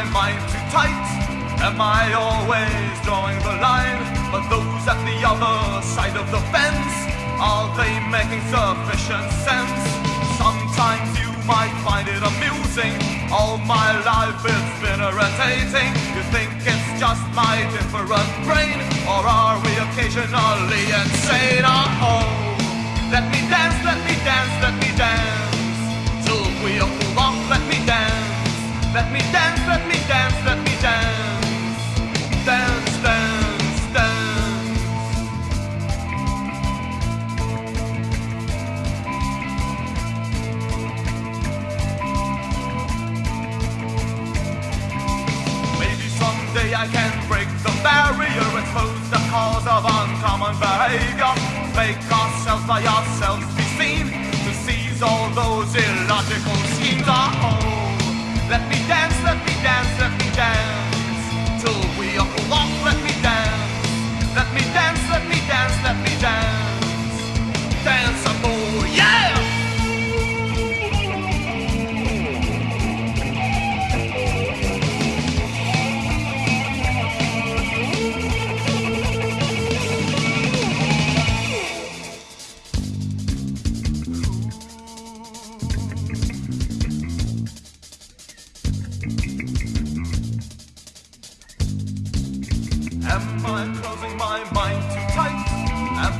my mind too tight? Am I always drawing the line? But those at the other side of the fence, are they making sufficient sense? Sometimes you might find it amusing. All my life it's been irritating. You think it's just my different brain, or are we occasionally insane? Oh, let me dance, let me dance, Someday I can break the barrier, expose the cause of uncommon behavior, make ourselves by ourselves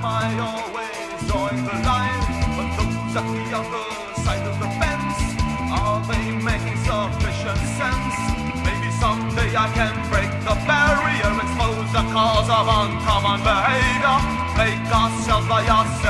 I always join the line? But those at the other side of the fence, are they making sufficient sense? Maybe someday I can break the barrier, expose the cause of uncommon behavior, make ourselves by ourselves